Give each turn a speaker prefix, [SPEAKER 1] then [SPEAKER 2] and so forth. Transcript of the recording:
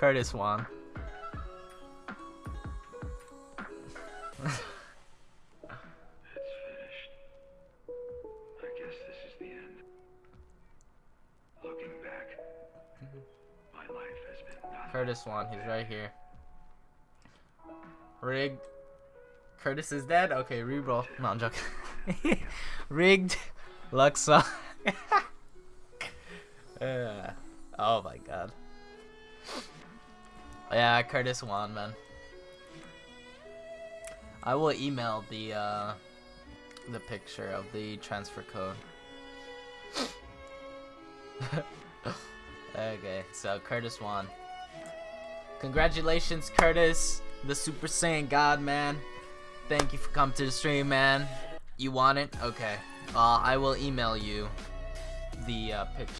[SPEAKER 1] Curtis won.
[SPEAKER 2] It's finished. I guess this is the end. Looking back, my life has been nothing.
[SPEAKER 1] Curtis won. He's right here. Rigged. Curtis is dead? Okay, reroll. No, I'm joking. Rigged. Luxa. uh, oh my god. Yeah, Curtis won, man. I will email the uh, the picture of the transfer code. okay, so Curtis won. Congratulations, Curtis, the Super Saiyan God, man. Thank you for coming to the stream, man. You want it? Okay. Uh, I will email you the uh, picture.